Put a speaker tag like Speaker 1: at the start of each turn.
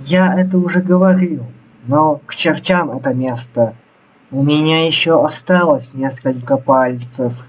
Speaker 1: я это уже говорил но к чертям это место. У меня еще осталось несколько пальцев.